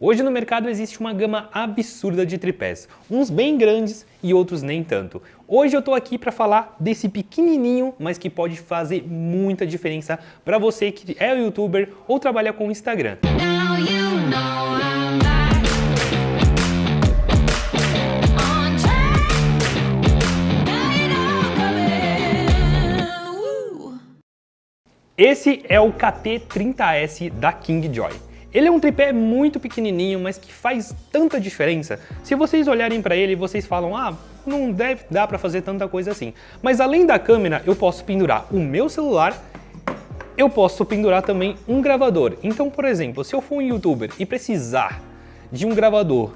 Hoje no mercado existe uma gama absurda de tripés, uns bem grandes e outros nem tanto. Hoje eu tô aqui para falar desse pequenininho, mas que pode fazer muita diferença para você que é youtuber ou trabalha com Instagram. Esse é o KT30S da Kingjoy. Ele é um tripé muito pequenininho, mas que faz tanta diferença. Se vocês olharem para ele, vocês falam, ah, não deve dar para fazer tanta coisa assim. Mas além da câmera, eu posso pendurar o meu celular, eu posso pendurar também um gravador. Então, por exemplo, se eu for um youtuber e precisar de um gravador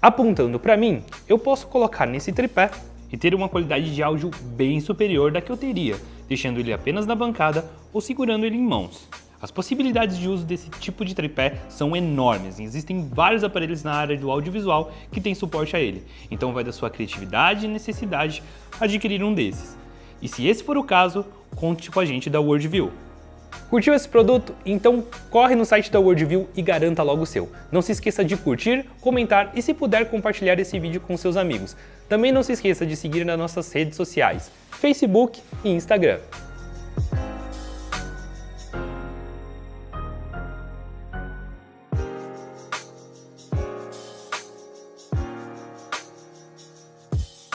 apontando para mim, eu posso colocar nesse tripé e ter uma qualidade de áudio bem superior da que eu teria, deixando ele apenas na bancada ou segurando ele em mãos. As possibilidades de uso desse tipo de tripé são enormes, e existem vários aparelhos na área do audiovisual que têm suporte a ele, então vai da sua criatividade e necessidade adquirir um desses. E se esse for o caso, conte com a gente da Worldview. Curtiu esse produto? Então corre no site da Worldview e garanta logo o seu. Não se esqueça de curtir, comentar e se puder compartilhar esse vídeo com seus amigos. Também não se esqueça de seguir nas nossas redes sociais, Facebook e Instagram.